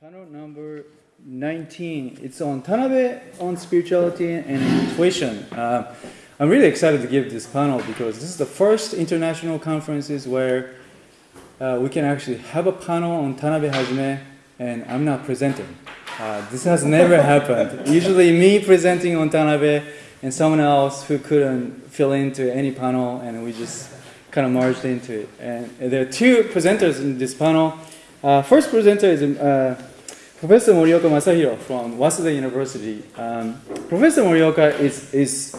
Panel number 19. It's on Tanabe on spirituality and intuition. Uh, I'm really excited to give this panel because this is the first international conferences where uh, we can actually have a panel on Tanabe Hajime and I'm not presenting. Uh, this has never happened. Usually me presenting on Tanabe and someone else who couldn't fill into any panel and we just kind of merged into it. And there are two presenters in this panel. Uh, first presenter is uh, Professor Morioka Masahiro from Waseda University. Um, Professor Morioka is, is,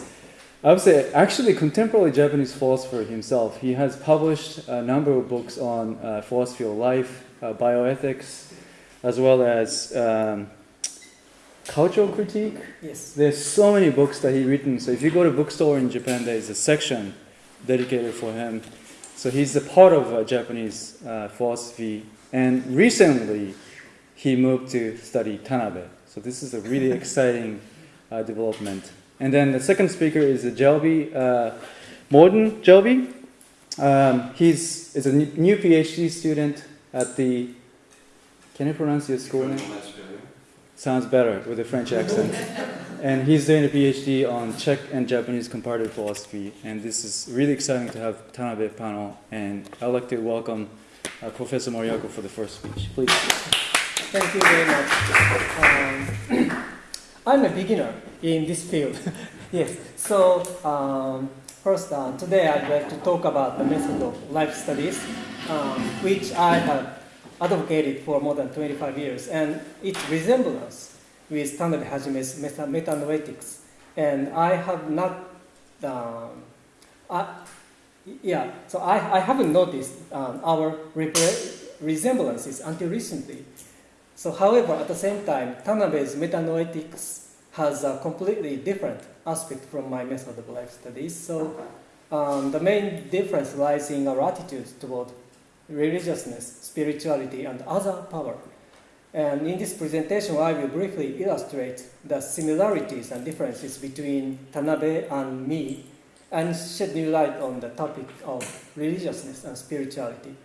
I would say, actually contemporary Japanese philosopher himself. He has published a number of books on uh, philosophy of life, uh, bioethics, as well as um, cultural critique. Yes. There's so many books that he written. So if you go to bookstore in Japan, there is a section dedicated for him. So he's a part of uh, Japanese uh, philosophy and recently, he moved to study Tanabe. So this is a really exciting uh, development. And then the second speaker is Jelby, uh, Morden Jelby. Um, he's is a new PhD student at the, can you pronounce your school name? Sounds better with a French accent. and he's doing a PhD on Czech and Japanese comparative philosophy. And this is really exciting to have Tanabe panel. And I'd like to welcome uh, Professor Morioka for the first speech. Please. Thank you very much. Um, I'm a beginner in this field. yes. So um, first, uh, today I'd like to talk about the method of life studies, um, which I have advocated for more than 25 years, and its resemblance with Tanabe Hajime's meta- metanoetics. And I have not um, I, yeah, so I, I haven't noticed um, our resemblances until recently. So, however, at the same time, Tanabe's metanoetics has a completely different aspect from my method of life studies. So, um, the main difference lies in our attitudes toward religiousness, spirituality, and other power. And in this presentation, I will briefly illustrate the similarities and differences between Tanabe and me and shed new light on the topic of religiousness and spirituality.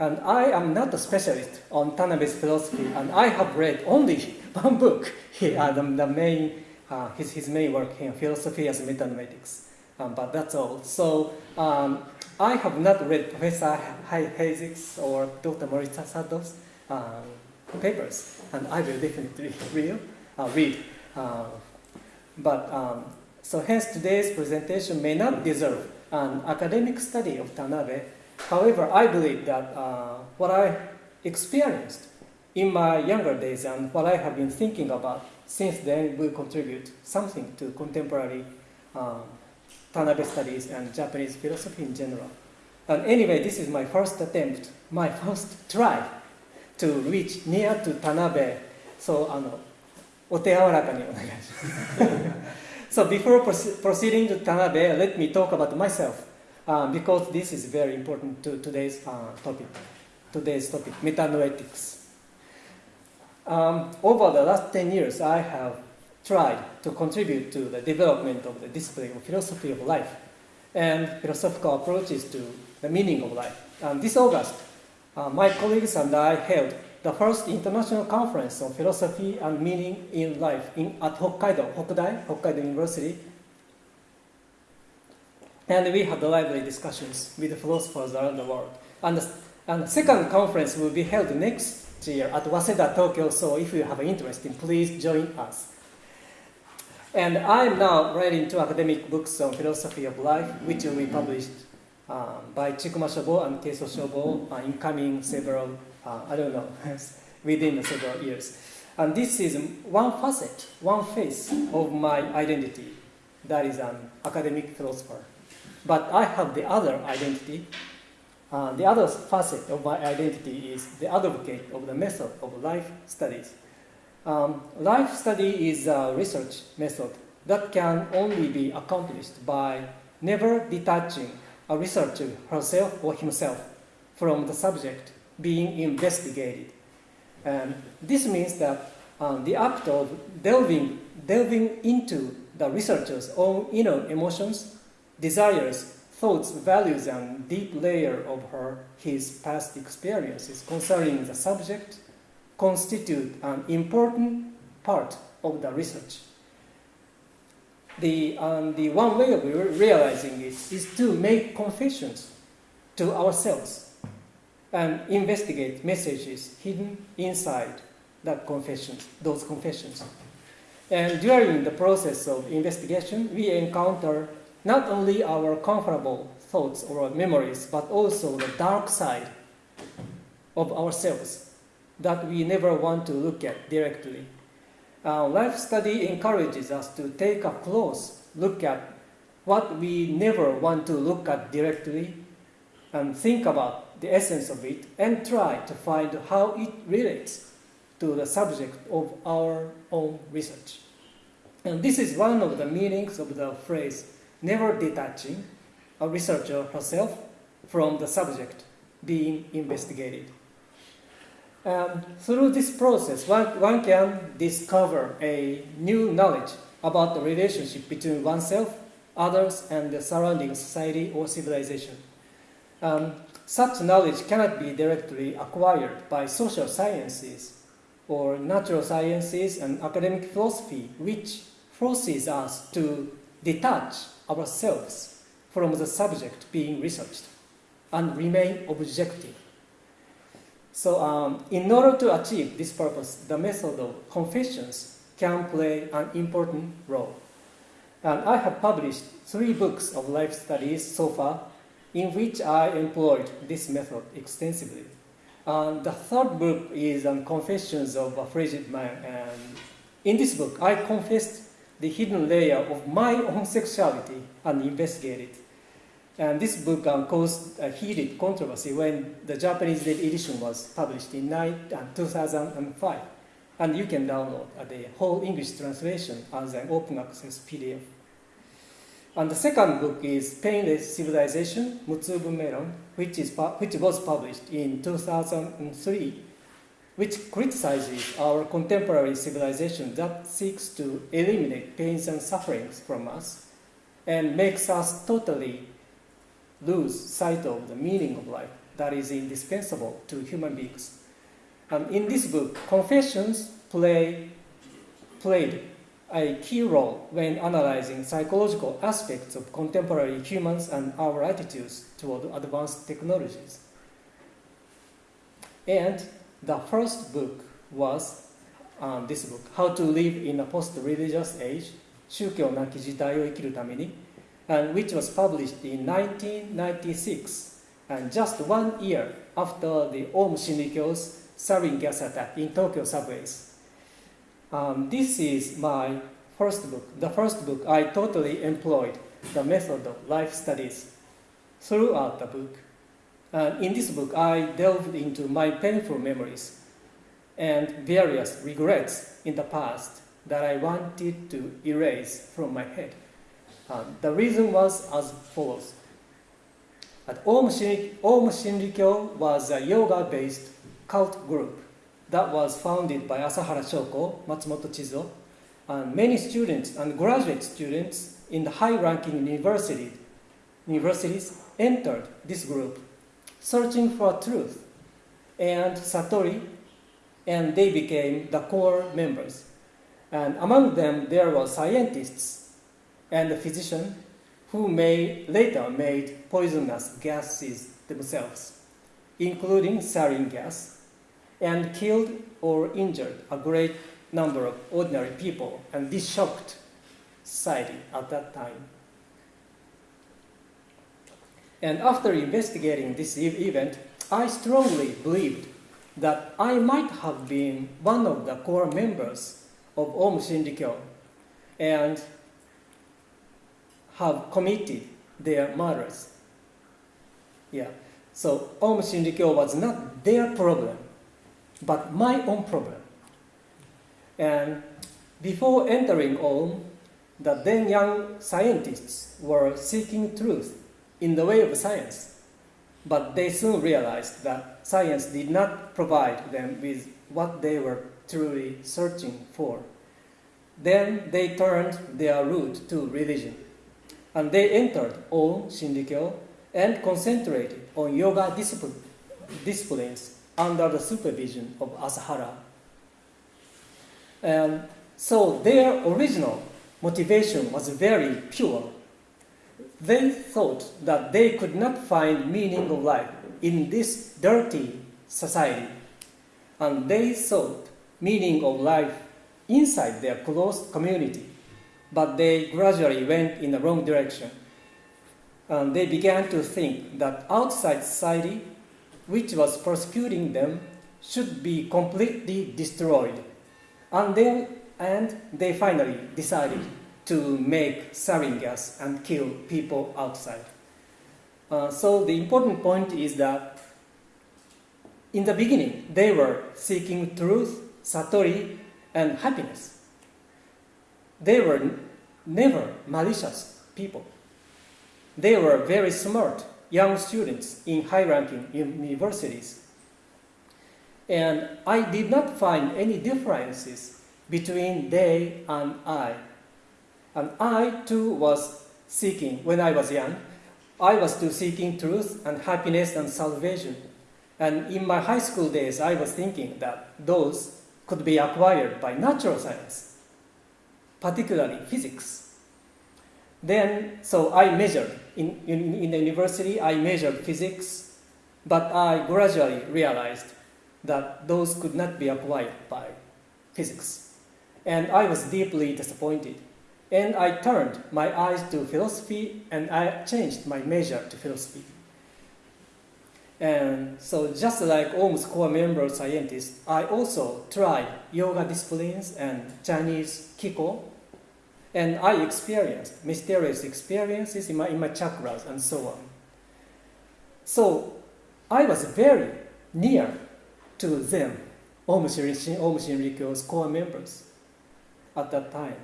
And I am not a specialist on Tanabe's philosophy, and I have read only one book, he, uh, the, the, main, uh, his, his main work here, Philosophy as Metanoetics. Um, but that's all. So um, I have not read Professor Heisig's or Dr. Morisato's um, papers, and I will definitely read. Uh, read. Uh, but um, so hence today's presentation may not deserve an academic study of Tanabe. However, I believe that uh, what I experienced in my younger days and what I have been thinking about since then will contribute something to contemporary um, Tanabe studies and Japanese philosophy in general. And anyway, this is my first attempt, my first try to reach near to Tanabe. So, あの、お手柔らかにお願いします。So before proceeding to Tanabe, let me talk about myself, uh, because this is very important to today's uh, topic, today's topic, metanoetics. Um, over the last 10 years, I have tried to contribute to the development of the discipline of philosophy of life and philosophical approaches to the meaning of life. And this August, uh, my colleagues and I held the first international conference on philosophy and meaning in life in, at Hokkaido, Hokudai, Hokkaido University. And we had lively discussions with philosophers around the world. And the, and the second conference will be held next year at Waseda, Tokyo, so if you have an interest, please join us. And I'm now writing two academic books on philosophy of life, which will be published um, by Chikuma Shobo and Keiso Shobo uh, in coming several uh, I don't know, within several years. And this is one facet, one face of my identity, that is an academic philosopher. But I have the other identity. Uh, the other facet of my identity is the advocate of the method of life studies. Um, life study is a research method that can only be accomplished by never detaching a researcher herself or himself from the subject being investigated. And this means that um, the act of delving, delving into the researcher's own inner emotions, desires, thoughts, values, and deep layer of her, his past experiences concerning the subject constitute an important part of the research. The, um, the one way of re- realizing it is to make confessions to ourselves and investigate messages hidden inside that confessions, those confessions. And during the process of investigation, we encounter not only our comfortable thoughts or memories, but also the dark side of ourselves that we never want to look at directly. Uh, life study encourages us to take a close look at what we never want to look at directly and think about the essence of it and try to find how it relates to the subject of our own research. And this is one of the meanings of the phrase never detaching a researcher herself from the subject being investigated. Um, through this process, one, one can discover a new knowledge about the relationship between oneself, others, and the surrounding society or civilization. Um, such knowledge cannot be directly acquired by social sciences or natural sciences and academic philosophy, which forces us to detach ourselves from the subject being researched and remain objective. So, um, in order to achieve this purpose, the method of confessions can play an important role. And I have published three books of life studies so far in which I employed this method extensively. And the third book is on Confessions of a Frigid Man. And in this book, I confessed the hidden layer of my own sexuality and it, And this book um, caused a heated controversy when the Japanese edition was published in uh, 2005. And you can download uh, the whole English translation as an open access PDF. And the second book is Painless Civilization, Mutsu Bunmeiron, which, is, which was published in 2003 which criticizes our contemporary civilization that seeks to eliminate pains and sufferings from us and makes us totally lose sight of the meaning of life that is indispensable to human beings. And in this book, confessions play, played a key role when analyzing psychological aspects of contemporary humans and our attitudes toward advanced technologies. And the first book was um, this book, How to Live in a Post-Religious Age, 宗教なき時代を生きるために and which was published in 1996 and just one year after the Aum Shinrikyo's sarin gas attack in Tokyo subways. Um, this is my first book, the first book I totally employed the method of life studies throughout the book. Uh, in this book, I delved into my painful memories and various regrets in the past that I wanted to erase from my head. Uh, the reason was as follows. At Aum, Shinri- Aum Shinrikyo was a yoga-based cult group that was founded by Asahara Shoko, Matsumoto Chizuo, and many students and graduate students in the high-ranking university, universities entered this group searching for truth and Satori, and they became the core members. And among them, there were scientists and a physician who later made poisonous gases themselves, including sarin gas, and killed or injured a great number of ordinary people. And this shocked society at that time. And after investigating this e- event, I strongly believed that I might have been one of the core members of Aum Shinrikyo and have committed their murders. Yeah. So Aum Shinrikyo was not their problem, but my own problem. And before entering Aum, the then young scientists were seeking truth in the way of science. But they soon realized that science did not provide them with what they were truly searching for. Then they turned their route to religion. And they entered Aum Shinrikyo and concentrated on yoga discipline, disciplines under the supervision of Asahara And so their original motivation was very pure. They thought that they could not find meaning of life in this dirty society. And they sought meaning of life inside their close community. But they gradually went in the wrong direction. And they began to think that outside society, which was persecuting them, should be completely destroyed. And then and they finally decided to make sarin gas and kill people outside. Uh, so the important point is that in the beginning they were seeking truth, satori, and happiness. They were never malicious people. They were very smart young students in high-ranking universities. And I did not find any differences between they and I. And I too was seeking, when I was young, I was too seeking truth and happiness and salvation. And in my high school days, I was thinking that those could be acquired by natural science, particularly physics. Then, so I measured, in, in, in the university, I measured physics, but I gradually realized that those could not be acquired by physics. And I was deeply disappointed. And I turned my eyes to philosophy and I changed my major to philosophy. And so, just like Aum's core member scientists, I also tried yoga disciplines and Chinese Kiko. And I experienced mysterious experiences in my, in my chakras and so on. So, I was very near to them, Aum Shinrikyo, Aum Shinrikyo's core members at that time.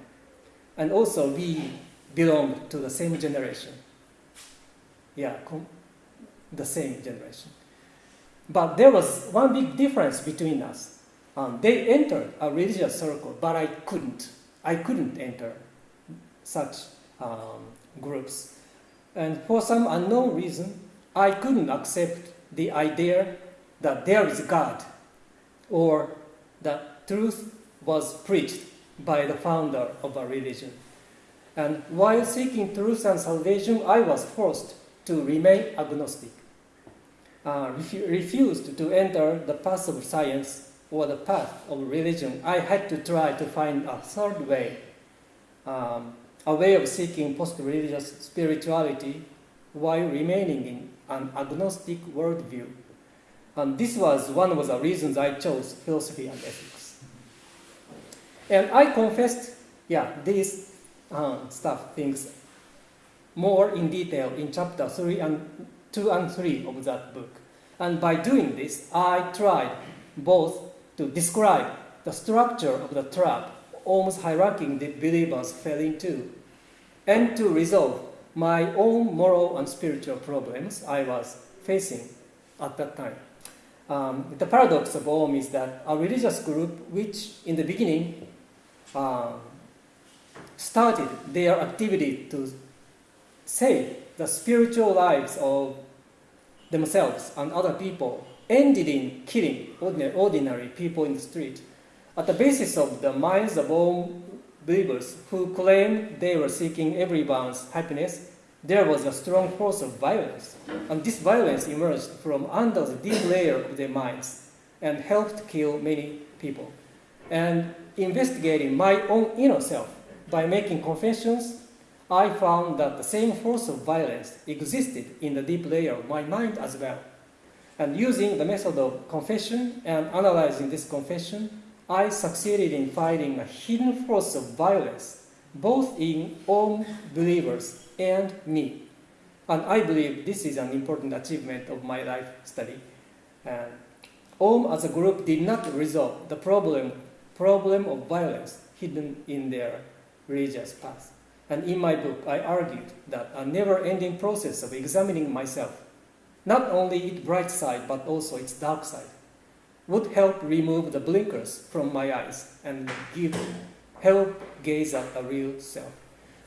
And also, we belonged to the same generation. Yeah, the same generation. But there was one big difference between us. Um, they entered a religious circle, but I couldn't. I couldn't enter such um, groups. And for some unknown reason, I couldn't accept the idea that there is God or that truth was preached by the founder of a religion. And while seeking truth and salvation, I was forced to remain agnostic, uh, refu- refused to enter the path of science or the path of religion. I had to try to find a third way, um, a way of seeking post religious spirituality while remaining in an agnostic worldview. And this was one of the reasons I chose philosophy and ethics. And I confessed, yeah, these uh, stuff, things, more in detail in chapter 3 and 2 and 3 of that book. And by doing this, I tried both to describe the structure of the trap Aum Shinrikyo the believers fell into, and to resolve my own moral and spiritual problems I was facing at that time. Um, the paradox of Aum is that a religious group, which in the beginning uh, started their activity to save the spiritual lives of themselves and other people, ended in killing ordinary, ordinary people in the street. At the basis of the minds of all believers who claimed they were seeking everyone's happiness, there was a strong force of violence. And this violence emerged from under the deep layer of their minds and helped kill many people. And investigating my own inner self by making confessions, I found that the same force of violence existed in the deep layer of my mind as well. And using the method of confession and analyzing this confession, I succeeded in finding a hidden force of violence, both in all believers and me. And I believe this is an important achievement of my life study. And Aum as a group did not resolve the problem, problem of violence hidden in their religious past. And in my book, I argued that a never ending process of examining myself, not only its bright side but also its dark side, would help remove the blinkers from my eyes and give help gaze at the real self.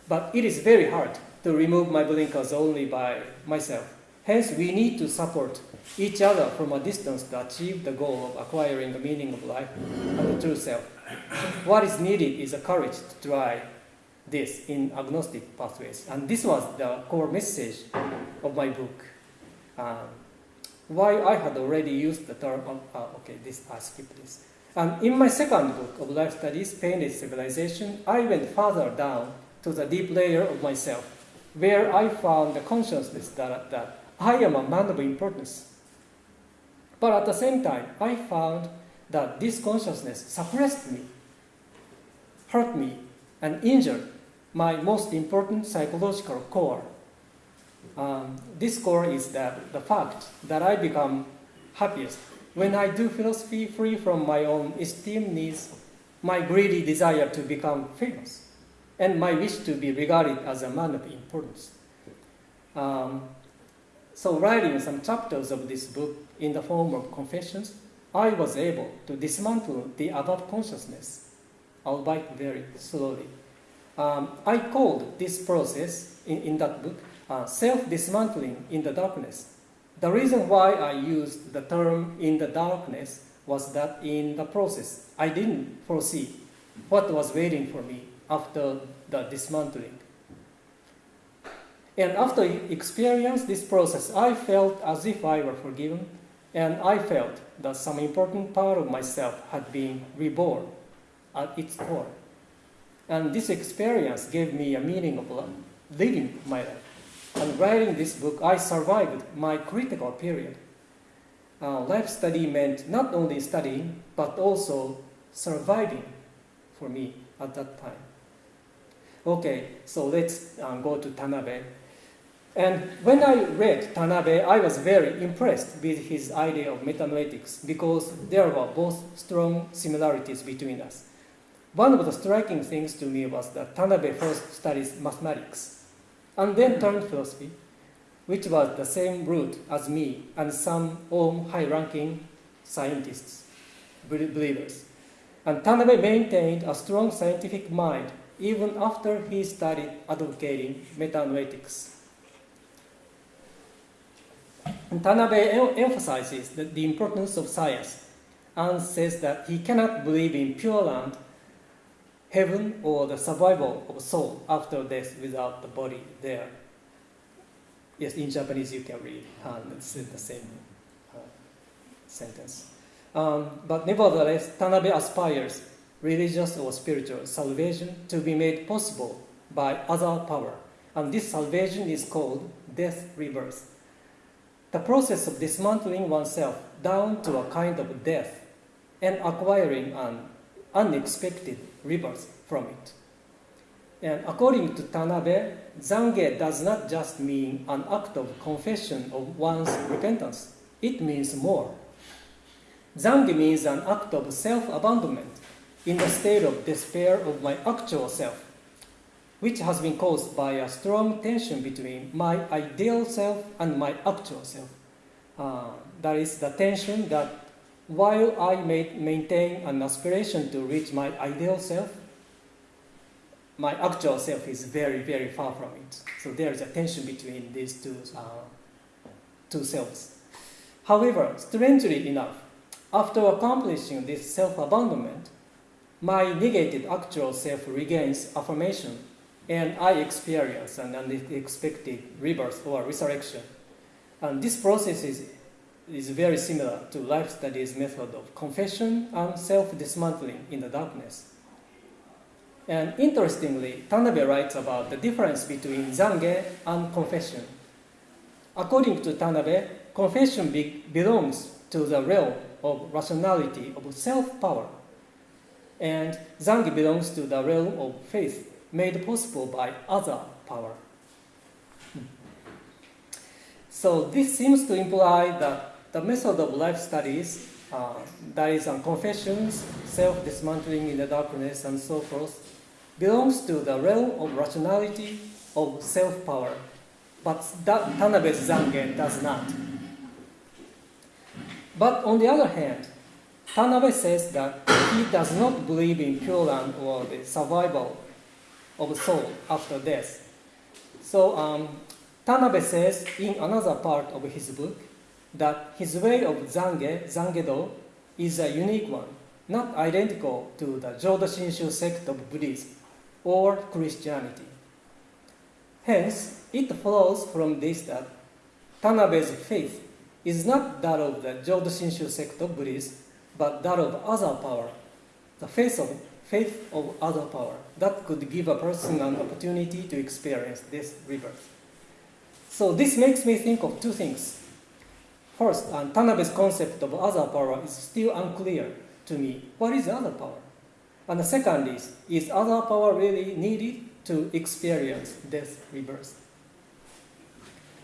But it is very hard to remove my blinkers only by myself. Hence, we need to support each other from a distance to achieve the goal of acquiring the meaning of life and the true self. what is needed is a courage to try this in agnostic pathways. And this was the core message of my book. Um, why I had already used the term, uh, okay, this, I skipped this. And in my second book of life studies, Painless Civilization, I went further down to the deep layer of myself, where I found the consciousness that, that I am a man of importance. But at the same time, I found that this consciousness suppressed me, hurt me, and injured my most important psychological core. Um, this core is that the fact that I become happiest when I do philosophy free from my own esteem needs, my greedy desire to become famous, and my wish to be regarded as a man of importance. Um, so writing some chapters of this book in the form of confessions, I was able to dismantle the above consciousness, albeit very slowly. Um, I called this process in, in that book uh, self-dismantling in the darkness. The reason why I used the term in the darkness was that in the process, I didn't foresee what was waiting for me after the dismantling. And after experience this process, I felt as if I were forgiven, and I felt that some important part of myself had been reborn at its core. And this experience gave me a meaning of living my life. And writing this book, I survived my critical period. Uh, life study meant not only studying, but also surviving for me at that time. Okay, so let's uh, go to Tanabe. And when I read Tanabe, I was very impressed with his idea of metanoetics because there were both strong similarities between us. One of the striking things to me was that Tanabe first studied mathematics and then turned philosophy, which was the same route as me and some Aum high-ranking scientists, believers. And Tanabe maintained a strong scientific mind even after he started advocating metanoetics. And Tanabe emphasizes the, importance of science and says that he cannot believe in pure land heaven or the survival of soul after death without the body there. Yes, in Japanese you can read, and it's the same uh, sentence. Um, but nevertheless, Tanabe aspires religious or spiritual salvation to be made possible by other power, and this salvation is called death rebirth. The process of dismantling oneself down to a kind of death and acquiring an unexpected rebirth from it. And according to Tanabe, Zange does not just mean an act of confession of one's repentance, it means more. Zange means an act of self abandonment in the state of despair of my actual self, which has been caused by a strong tension between my ideal self and my actual self. Uh, that is the tension that while I may maintain an aspiration to reach my ideal self, my actual self is very, very far from it. So there is a tension between these two, uh, two selves. However, strangely enough, after accomplishing this self-abandonment, my negated actual self regains affirmation, and I experience an unexpected rebirth or resurrection. And this process is is very similar to life studies method of confession and self-dismantling in the darkness. And interestingly, Tanabe writes about the difference between Zange and confession. According to Tanabe, confession be belongs to the realm of rationality, of self-power. And Zange belongs to the realm of faith, made possible by other power. So this seems to imply that the method of life studies, uh, that is on confessions, self-dismantling in the darkness, and so forth, belongs to the realm of rationality, of self-power. But that Tanabe's Zange does not. But on the other hand, Tanabe says that he does not believe in Pure Land or the survival of soul after death. So um, Tanabe says in another part of his book that his way of Zange, Zangedo, is a unique one not identical to the Jodo Shinshu sect of Buddhism or Christianity. Hence, it follows from this that Tanabe's faith is not that of the Jodo Shinshu sect of Buddhism, but that of other power, the faith of, faith of other power that could give a person an opportunity to experience this rebirth. So this makes me think of two things. First, Tanabe's concept of other power is still unclear to me. What is other power? And the second is, is other power really needed to experience death rebirth?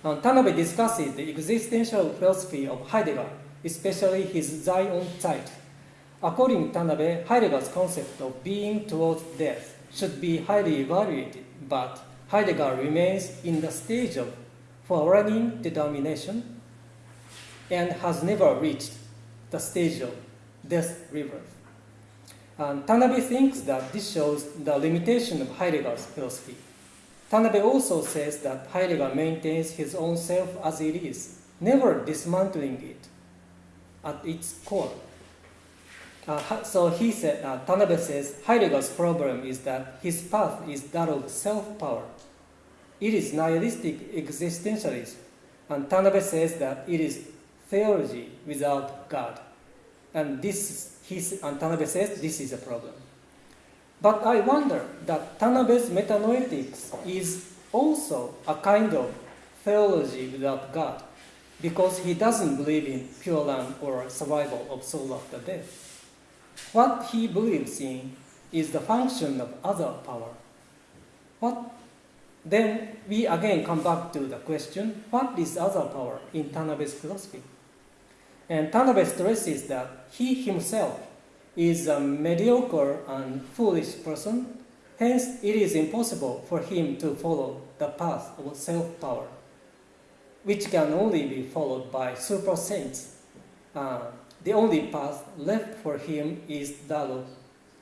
Um, Tanabe discusses the existential philosophy of Heidegger, especially his Zeit. According to Tanabe, Heidegger's concept of being towards death should be highly evaluated, but Heidegger remains in the stage of forewarning determination and has never reached the stage of death rebirth. And Tanabe thinks that this shows the limitation of Heidegger's philosophy. Tanabe also says that Heidegger maintains his own self as it is, never dismantling it at its core. Uh, so he said, uh, Tanabe says Heidegger's problem is that his path is that of self-power. It is nihilistic existentialism, and Tanabe says that it is theology without God. And this, he, and Tanabe says this is a problem. But I wonder that Tanabe's metanoetics is also a kind of theology without God, because he doesn't believe in pure land or survival of soul after death. What he believes in is the function of other power. What then we again come back to the question, what is other power in Tanabe's philosophy? And Tanabe stresses that he himself is a mediocre and foolish person, hence it is impossible for him to follow the path of self-power, which can only be followed by super saints. Uh, the only path left for him is that of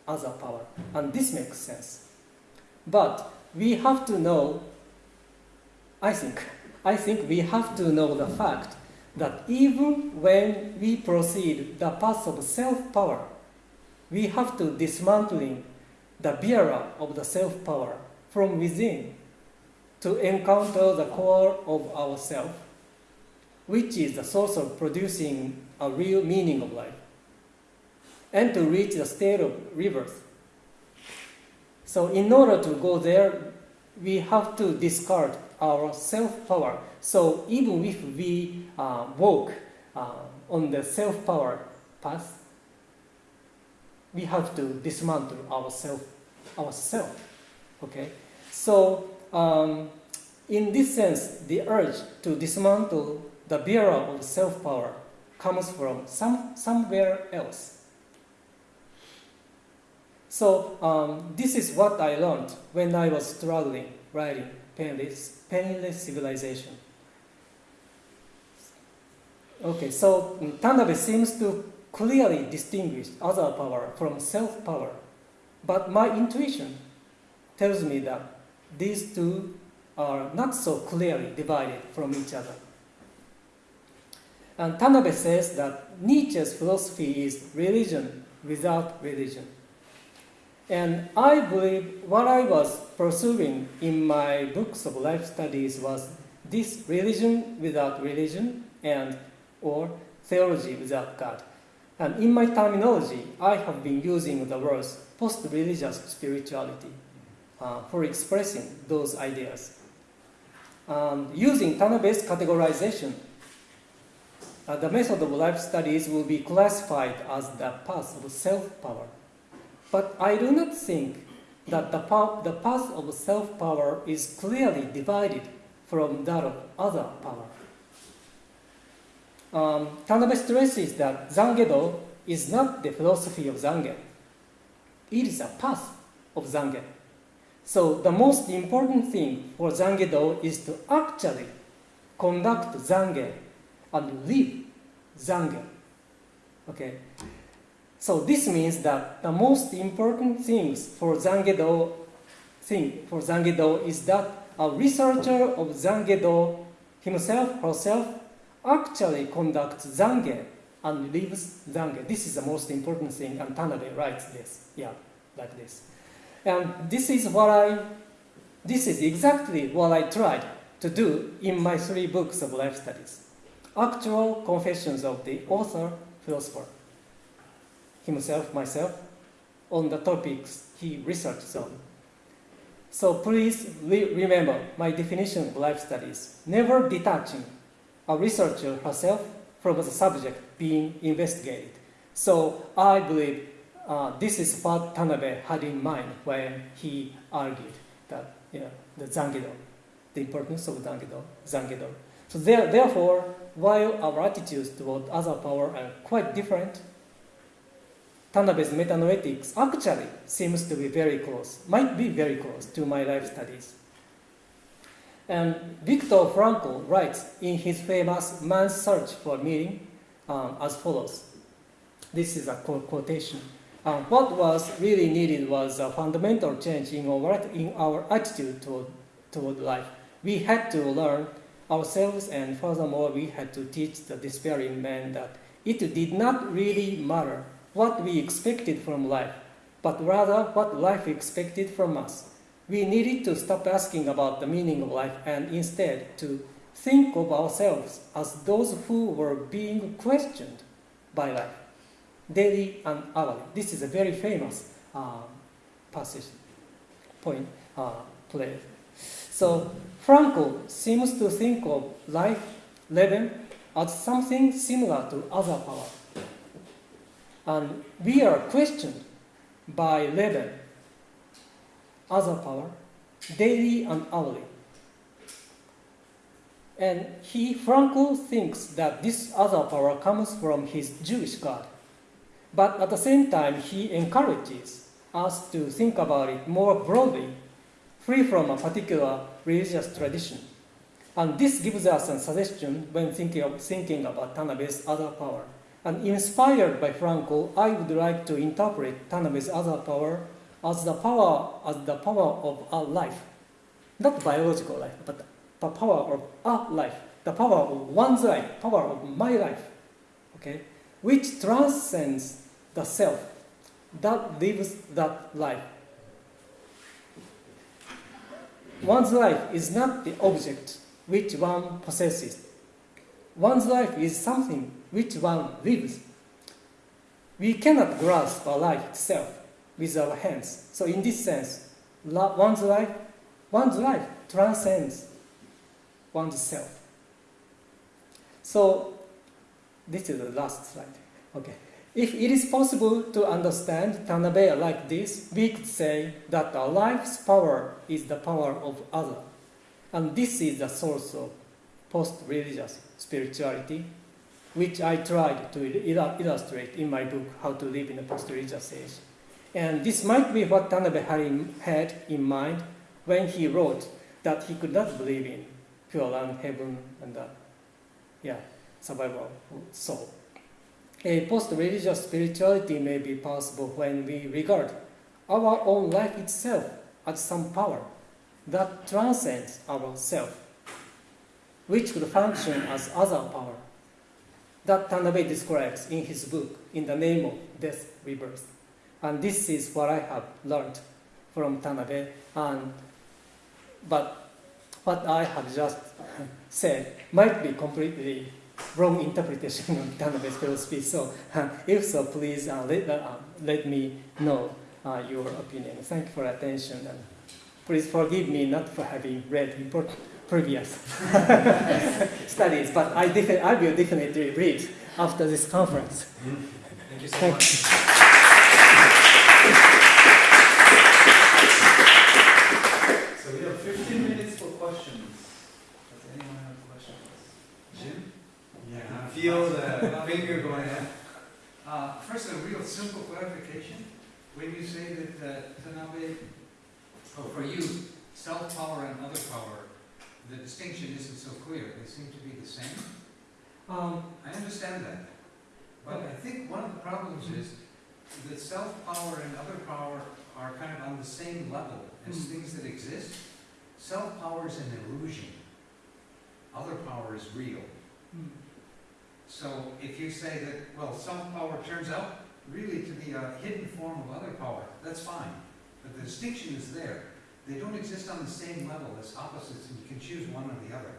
other power, and this makes sense. But we have to know, I think, I think we have to know the fact that even when we proceed the path of self-power, we have to dismantling the bearer of the self-power from within to encounter the core of ourself, which is the source of producing a real meaning of life, and to reach the state of rebirth. So in order to go there, we have to discard our self-power. So even if we uh, walk uh, on the self-power path, we have to dismantle ourself, ourself. Okay. So um, in this sense, the urge to dismantle the bearer of self-power comes from some somewhere else. So um, this is what I learned when I was struggling writing Painless, Painless Civilization. Okay, so Tanabe seems to clearly distinguish other power from self-power, but my intuition tells me that these two are not so clearly divided from each other. And Tanabe says that Nietzsche's philosophy is religion without religion. And I believe what I was pursuing in my books of life studies was this religion without religion and or theology without God. And in my terminology, I have been using the words post-religious spirituality uh, for expressing those ideas. Um, using Tanabe's categorization, uh, the method of life studies will be classified as the path of self-power. But I do not think that the, path, the path of self-power is clearly divided from that of other power. Um, Tanabe stresses that Zangedo is not the philosophy of Zangen. It is a path of Zangen. So the most important thing for Zangedo is to actually conduct Zangen and live Zangen. Okay. So this means that the most important things for Zangedo thing for Zangedo is that a researcher of Zangedo himself herself actually conducts Zangen and leaves Zange. This is the most important thing, and Tanabe writes this. Yeah, like this. And this is what I, this is exactly what I tried to do in my three books of life studies. Actual confessions of the author, philosopher, himself, myself, on the topics he researched on. So please re- remember my definition of life studies, never detaching a researcher herself from the subject being investigated. So I believe uh, this is what Tanabe had in mind when he argued that you know, the Zangido, the importance of Zangido. Zangido. So there, therefore, while our attitudes toward other power are quite different, Tanabe's metanoetics actually seems to be very close, might be very close to my life studies. And Viktor Frankl writes in his famous Man's Search for Meaning um, as follows. This is a quotation. Um, what was really needed was a fundamental change in our, in our attitude toward, toward life. We had to learn ourselves, and furthermore, we had to teach the despairing man that it did not really matter what we expected from life, but rather what life expected from us. We needed to stop asking about the meaning of life and instead to think of ourselves as those who were being questioned by life, daily and hourly. This is a very famous uh, passage, point, uh, play. So Frankl seems to think of life, living, as something similar to other power. And we are questioned by Leben, other power, daily and hourly. And he, Frankl, thinks that this other power comes from his Jewish God. But at the same time, he encourages us to think about it more broadly, free from a particular religious tradition. And this gives us a suggestion when thinking, of, thinking about Tanabe's other power. And inspired by Frankl, I would like to interpret Tanabe's other power as the power as the power of our life, not biological life, but the power of our life, the power of one's life, power of my life, okay, which transcends the self that lives that life. One's life is not the object which one possesses. One's life is something which one lives. We cannot grasp our life itself with our hands. So in this sense, one's life, one's life transcends one's self. So this is the last slide. Okay. If it is possible to understand Tanabe like this, we could say that our life's power is the power of other. And this is the source of post-religious spirituality, which I tried to illustrate in my book, How to Live in a Post-Religious Age. And this might be what Tanabe had in, mind when he wrote that he could not believe in pure land, heaven, and the yeah, survival soul. A post-religious spirituality may be possible when we regard our own life itself as some power that transcends our self, which could function as other power that Tanabe describes in his book, In the Name of Death Rebirth. And this is what I have learned from Tanabe. And, but what I have just said might be completely wrong interpretation of Tanabe's philosophy. So uh, if so, please uh, let, uh, let me know uh, your opinion. Thank you for attention. And please forgive me not for having read important previous studies, but I, I will definitely read after this conference. Thank you so Thank much. So we have 15 minutes for questions. Does anyone have questions? Jim? Yeah, I feel the finger going up. Uh, first, a real simple clarification. When you say that uh, Tanabe, oh, for you, self-power and other power the distinction isn't so clear. They seem to be the same. Um, I understand that. But I think one of the problems is that self-power and other power are kind of on the same level as Mm. things that exist. Self-power is an illusion. Other power is real. mm, So if you say that, well, self-power turns out really to be a hidden form of other power, that's fine. But the distinction is there. They don't exist on the same level as opposites, and you can choose one or the other.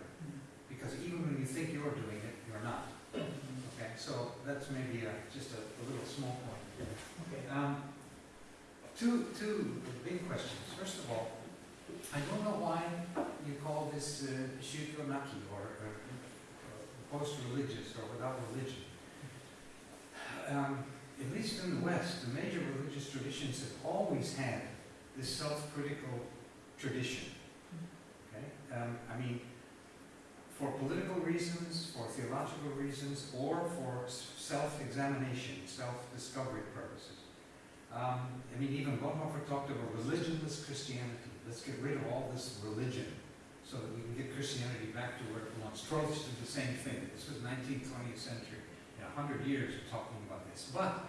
Because even when you think you're doing it, you're not. Okay, so that's maybe uh, just a, a little small point. Okay. Um, two, two big questions. First of all, I don't know why you call this uh, Shukyo Naki or, or, or post-religious or without religion. Um, at least in the West, the major religious traditions have always had this self-critical tradition. Okay? Um, I mean, for political reasons, for theological reasons, or for self-examination, self-discovery purposes. Um, I mean, even Bonhoeffer talked of a religionless Christianity. Let's get rid of all this religion so that we can get Christianity back to where it belongs. Trost did the same thing. This was 19th, 20th century. In a hundred years of talking this. But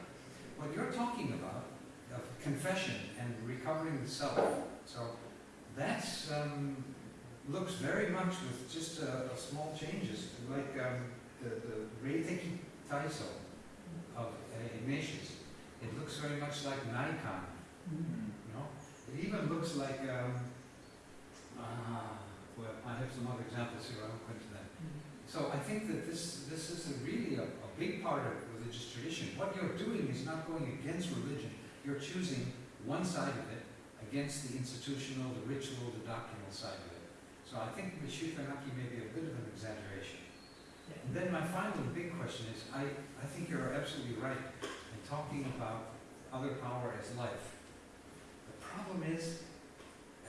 what you're talking about, of confession and recovering the self, so that's um, looks very much with just a, a small changes, like um, the, the Reiteki Taiso of uh, Ignatius. It looks very much like Naikan, you know? It even looks like, um, ah, well, I have some other examples here, I won't go into that. So I think that this, this is a really a, a big part of religious tradition. What you're doing is not going against religion. You're choosing one side of it against the institutional, the ritual, the doctrinal side of it. So I think the Shukyo Naki may be a bit of an exaggeration. And then my final big question is, I, I think you're absolutely right in talking about other power as life. The problem is,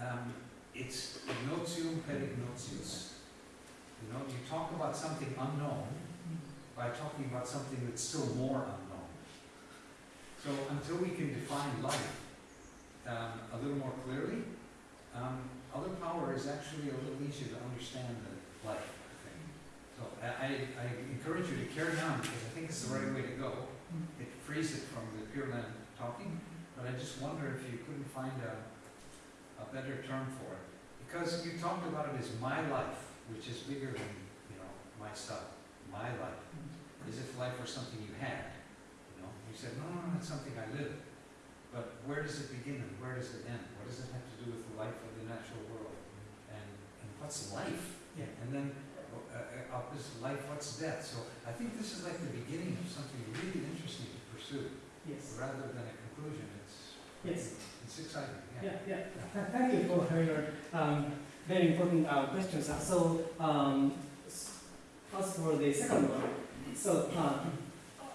um, it's ignotum per ignotius. You know, you talk about something unknown by talking about something that's still more unknown. So until we can define life um, a little more clearly, um, other power is actually a little easier to understand than life, So I, I encourage you to carry on because I think it's the right way to go. It frees it from the Pure Land talking, but I just wonder if you couldn't find a, a better term for it. Because you talked about it as my life, which is bigger than, you know, my stuff, my life. As if life were something you had, you know? You said, no, no, no, it's something I live. But where does it begin and where does it end? What does it have to do with the life of the natural world? And, and what's life? Yeah. And then, uh, uh, opposite life, what's death? So I think this is like the beginning of something really interesting to pursue, Yes. rather than a conclusion. It's, Yes. it's exciting, yeah. Yeah, yeah. Th- Thank you for your um, very important uh, questions. Uh, So, um, as for the second one, so um,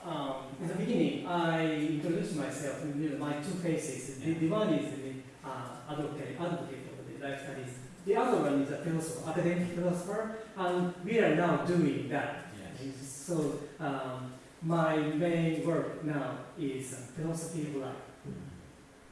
um, in the beginning, I introduced myself, know, my two faces. The, the one is the uh, advocate, advocate of the life studies. The other one is a philosopher, academic philosopher, and we are now doing that. Yes. So, um, my main work now is uh, philosophy of life.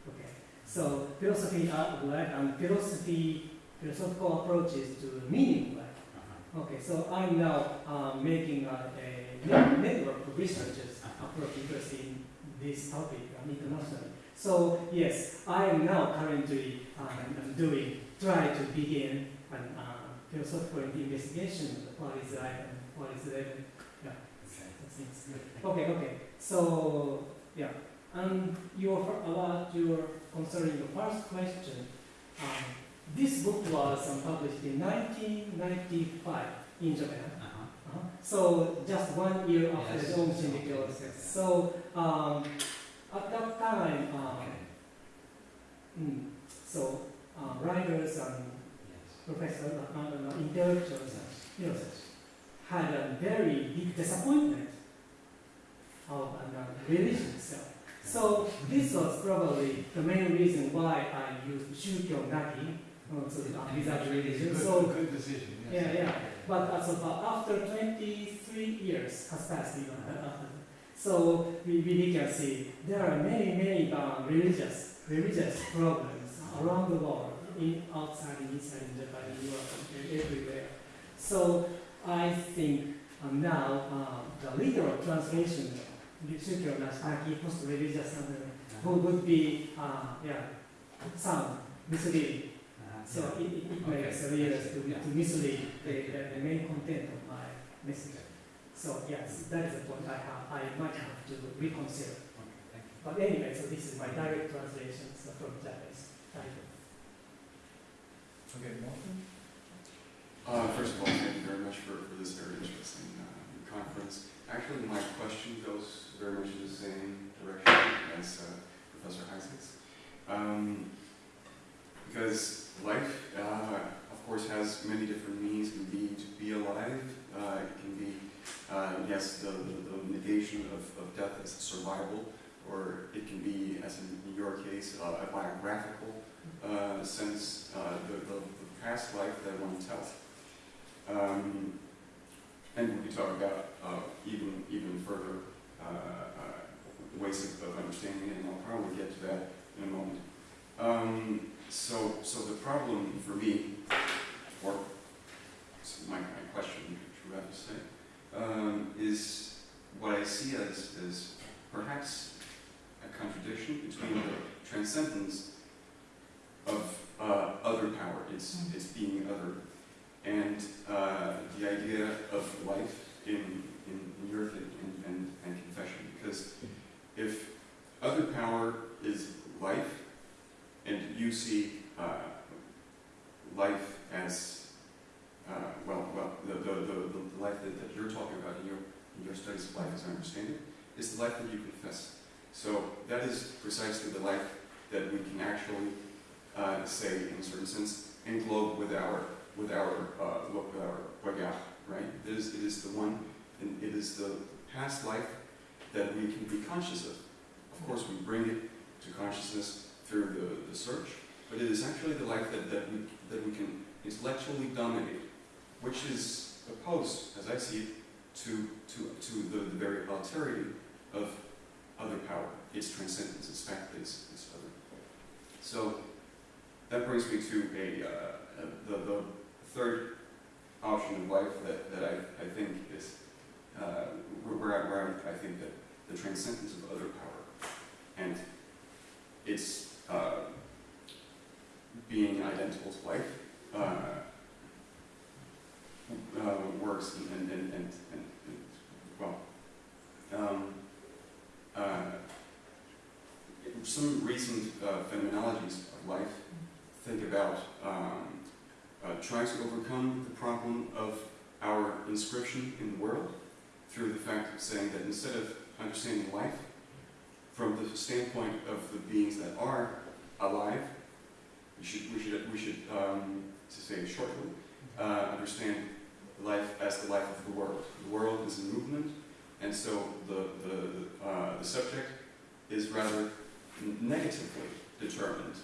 Okay. So philosophy of life and philosophy, philosophical approaches to meaning of life. Uh-huh. Okay, so I'm now um, making a, a net- network of researchers approach interest in this topic internationally. So yes, I am now currently um, doing, try to begin an uh, philosophical investigation of what is life and what is living. Yeah, Okay. Okay, okay. So yeah, and your about your concerning the first question, um, this book was um, published in 1995 in Japan. So just one year after Yes. the Aum Shinrikyo Yes. was So um, at that time, um, Okay. mm, so uh, writers and Yes. professors and uh, intellectuals Yes. you know, had a very big disappointment of uh, religion itself. So this was probably the main reason why I used Shukyo Naki, so uh, without religion. Good, So good decision, yes. Yeah, yeah. But uh, so uh, after 23 years has passed, even so we, we can see there are many, many uh, religious religious problems around the world, in outside, inside, in Japan, in Europe, and everywhere. So I think um, now uh, the literal translation Shukyo Nashaki post-religious uh, would, would be uh, yeah, sound misleading. So it, it, it Okay. makes readers to, Yeah. to mislead the, the, the main content of my message. So yes, that is the point I have. I might have to reconsider. Okay, thank you. But anyway, so this is my direct translation so from Japanese. Thank you. Okay, Morton? Uh, first of all, thank you very much for, for this very interesting uh, conference. Actually, my question goes very much in the same direction as uh, Professor Heisig's. Um, because life, uh, of course, has many different meanings. It can be to be alive. Uh, it can be, uh, yes, the, the, the negation of, of death as survival, or it can be, as in, your case, a biographical uh, sense, uh, the, the, past life that one tells. Um, and we could talk about uh, even even further ways of, of understanding it, and I'll probably get to that in a moment. Um, so, so the problem for me, or my, my question, should to say, um, is what I see as, as perhaps a contradiction between the transcendence of uh, other power, it's, it's being other, and uh, the idea of life in, in, in your and, and, and confession. Because if other power is life, and you see uh, life as, uh, well, well, the, the, the, the life that, that you're talking about in your, in your studies of life, as I understand it, is the life that you confess. So that is precisely the life that we can actually uh, say, in a certain sense, englobe with our with our uh, with our regard, right? It is it is the one, and it is the past life that we can be conscious of. Of course, we bring it to consciousness through the, the search, but it is actually the life that, that we that we can intellectually dominate, which is opposed, as I see it, to to to the, the very alterity of other power, its transcendence, its fact its, is other. So that brings me to a, uh, the, the third option of life that, that I, I think is uh, where, where, I, where I think that the transcendence of other power and its uh, being identical to life uh, uh, works and, and, and, and, well, um, uh, some recent phenomenologies of life think about um, trying to overcome the problem of our inscription in the world through the fact of saying that instead of understanding life from the standpoint of the beings that are alive, we should, we should, we should um, to say it shortly, uh, understand life as the life of the world. The world is in movement, and so the, the, uh, the subject is rather negatively determined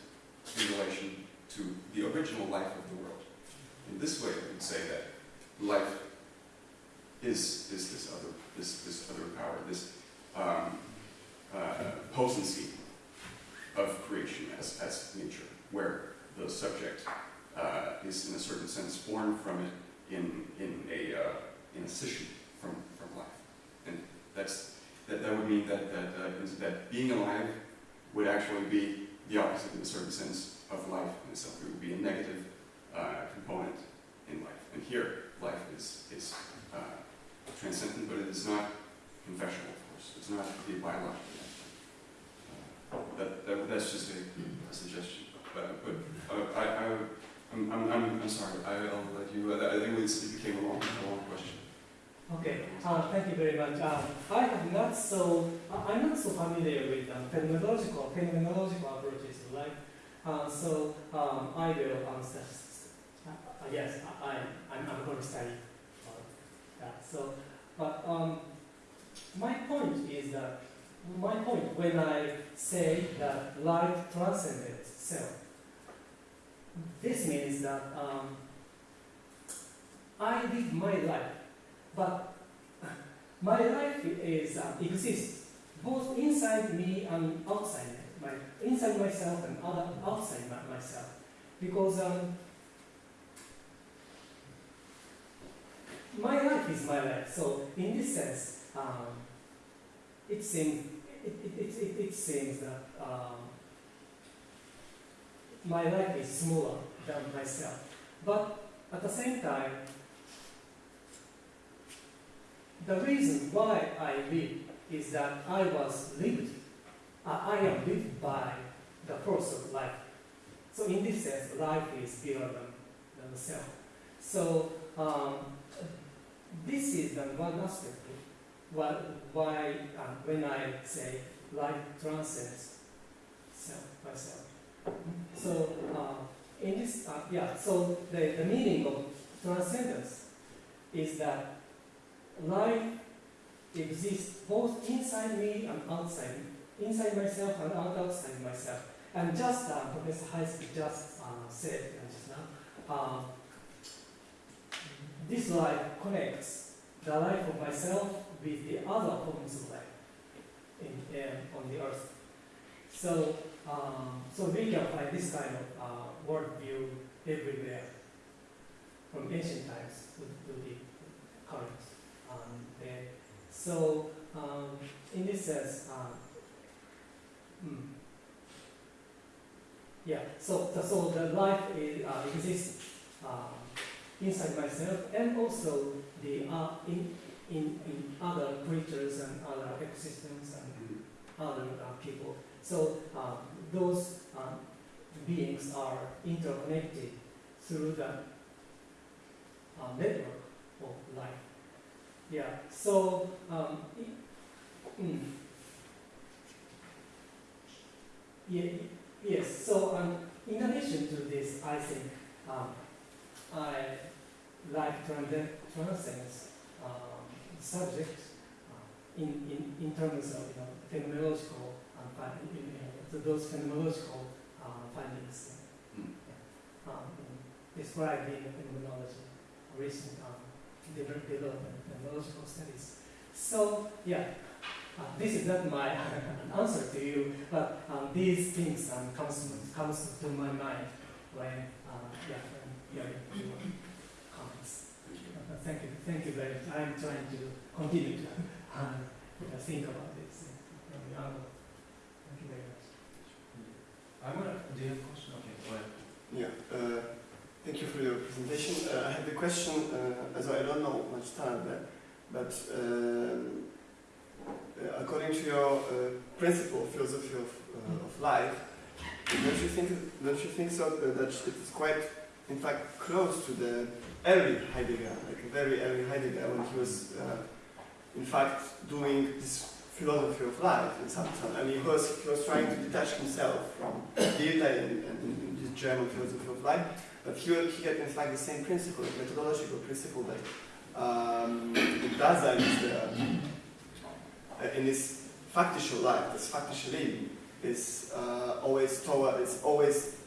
in relation to the original life of the world. In this way, we would say that life is, is this other this, this other power, this um, uh, potency of creation as, as nature, where the subject uh, is in a certain sense born from it in, in, a, uh, in a scission from, from life. And that's, that, that would mean that, that, uh, that being alive would actually be the opposite in a certain sense of life itself. It would be a negative uh, component in life. And here, life is, is uh, transcendent, but it is not confessional, of course. It's not the biological that, that, that's just a, a suggestion. But, but uh, I, I, I'm, I'm, I'm, sorry, I, I'll let you, uh, I think it became a long, a long question. Okay, uh, thank you very much. Um, I have not so, I- I'm not so familiar with um, phenomenological, phenomenological approaches to life. Uh, so um, I will answer. Uh, uh, yes, I, I, I'm, I'm going to study that. So, but um, my point is that, my point when I say that life transcends self, this means that um, I live my life but my life is uh, exists both inside me and outside my inside myself and other outside my, myself. Because um, my life is my life. So in this sense um, it seems it, it, it, it, seems that um, my life is smaller than myself but at the same time the reason why I live is that I was lived, uh, I am lived by the force of life. So in this sense, life is bigger than, than self. So um, this is the one aspect why, why uh, when I say life transcends self, myself. So uh, in this, uh, yeah, so the, the meaning of transcendence is that life exists both inside me and outside me, inside myself and out- outside myself. And just uh, Professor Heisig just uh, said just now, uh, this life connects the life of myself with the other forms of life in, uh, on the earth. So, um, so we can find this kind of uh, worldview everywhere, from ancient times to, to the current um. So, um, in this sense, hmm. yeah. So, the, so the life is, uh, exists um, inside myself, and also the uh, in, in in other creatures and other ecosystems and other uh, people. So um, those um, beings are interconnected through the uh, network of life. Yeah. So um, mm. yeah, yes. So um, in addition to this, I think um, I like trans- transcends um, subject uh, in, in, in terms of you know, phenomenological uh, finding, you know, so those phenomenological uh, findings uh, um, described in phenomenology, recent um, develop- development phenomenological studies. So yeah, uh, this is not my answer to you, but um, these things um, comes comes to my mind when uh, yeah when comments. Thank you. Thank you, very much. I'm trying to continue to uh, think about this from the angle. Thank you very much. I wanna, do you have a question? Okay, go ahead. Yeah, uh, thank you for your presentation. Uh, I have a question, uh, as I don't know much time, but, but um, uh, according to your uh, principle, philosophy of, uh, of life, don't you think, don't you think so uh, that it is quite, in fact, close to the early Heidegger, like very early Heidegger, when he was, uh, in fact, doing this philosophy of life in some sense. I mean, he was, he was trying to detach himself from Goethe and, and, this German philosophy of life, but he, he had in fact the same principle, the methodological principle that um, Dasein is the, uh, in his faktische life, this faktische Leben, is uh, always toward, it's always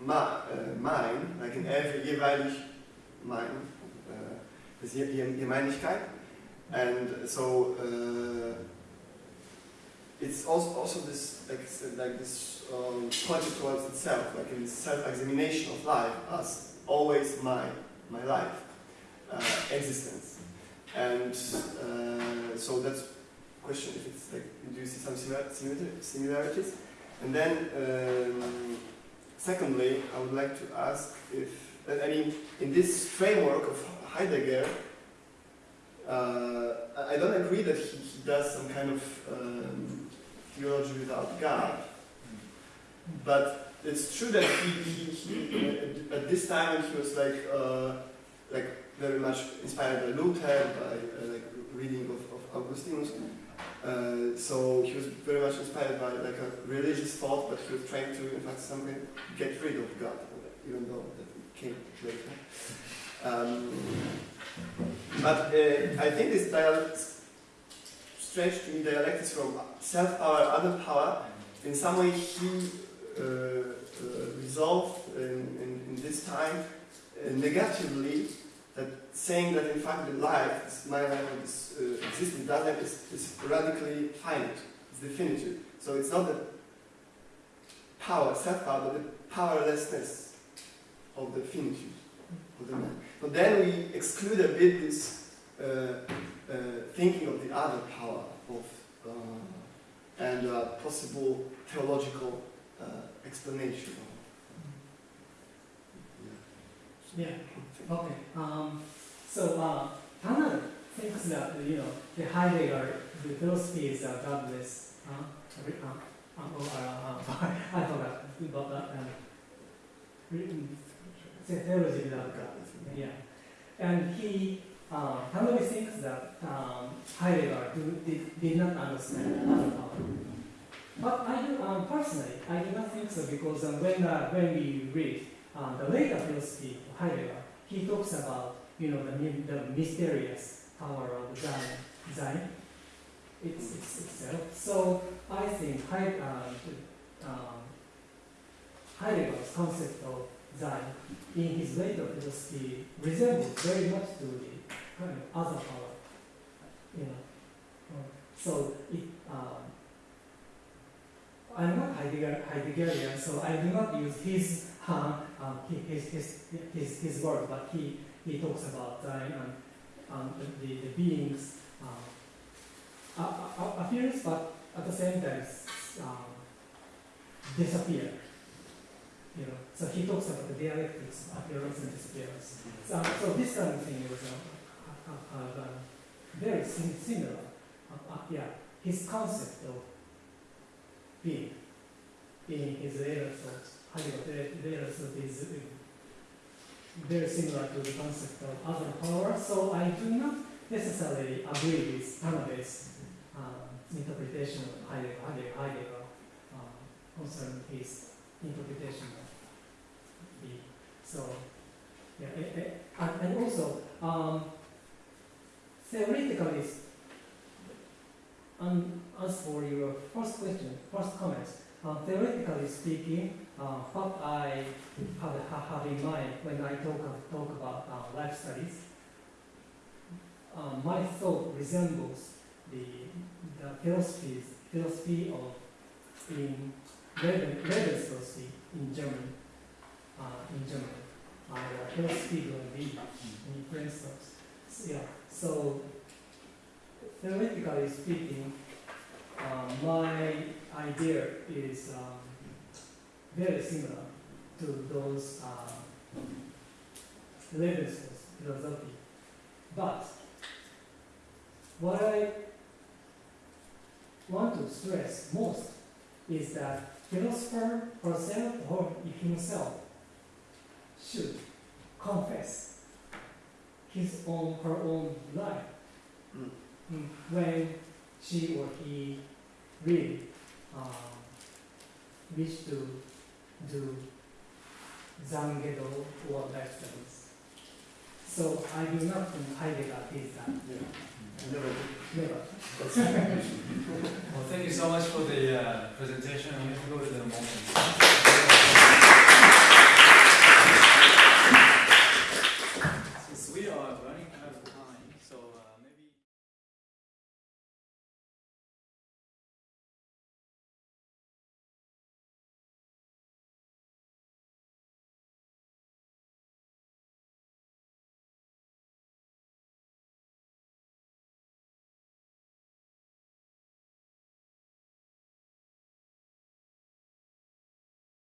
ma, uh, mine, like in every jeweilig mine, uh, this Jemeinigkeit. And so uh, it's also, also this like, like this um, pointed towards itself, like in self-examination of life as always my my life uh, existence. And uh, so that's question if it's like do you see some similar, similar- similarities? And then um, secondly, I would like to ask if I mean in this framework of Heidegger. Uh, I don't agree that he, he does some kind of um, theology without God, but it's true that he, he, he at- at this time he was like uh, like very much inspired by Luther, by uh, like reading of, of Augustinus. Uh, so he was very much inspired by like a religious thought, but he was trying to, in fact, somehow get rid of God, even though that came later. Um, but uh, I think this dialect, strange to me, dialect is from self-power, other power. In some way, he uh, uh, resolved in, in, in this time uh, negatively that saying that in fact the life, my life, this uh, that life is, is radically finite, it's definitive. So it's not the power, self-power, but the powerlessness of the finitude of the man. But then we exclude a bit this uh, uh, thinking of the other power of uh, and possible theological uh, explanation. Yeah. Okay. Um, so uh, Tanabe thinks that, you know, the Heidegger, the philosophy is uh, godless. Huh? Every- uh, uh, oh, uh, I forgot about that. Um, theology without God. Yeah. And he, uh, Tanabe thinks that um, Heidegger do, did, did not understand other power. But I do, um, personally, I do not think so because um, when, uh, when we read uh, the later philosophy of Heidegger, he talks about, you know, the, the mysterious power of Sein, Sein it's, it's itself. So I think um, um, Heidegger's concept of Sein in his later philosophy resembles very much to the kind of other power, you know. Uh, So it, um, I'm not Heidegger, Heideggerian, so I do not use his, um, hi- his, his, his, his word, but he, he talks about Sein and um, the, the, beings a- appears, but at the same time um, disappear. You know, so he talks about the dialectics of appearance and disappearance. So, so this kind of thing was uh, uh, uh, uh, very similar. Uh, uh, yeah, his concept of being in his Heidegger later thought is uh, very similar to the concept of other power. So I do not necessarily agree with Tanabe's um, interpretation of Heidegger, Heidegger, Heidegger concerning his interpretation of the so yeah and, and also um, theoretically um, as for your first question first comment uh, theoretically speaking uh, what I have, have, have in mind when I talk, talk about uh, life studies uh, my thought resembles the, the philosophies, philosophy of in Leben- Lebens philosophy in Germany, uh, in Germany, uh, the philosophy of the in French thoughts. So, yeah, so theoretically speaking, uh, my idea is um, very similar to those uh, Lebens philosophy, but what I want to stress most is that philosopher herself or himself should confess his own her own life Mm. Mm, when she or he really um, wish to do zangedo or life studies. So I do not think Heidegger did that. Well, thank you so much for the uh, presentation. I'm going to go to the moment.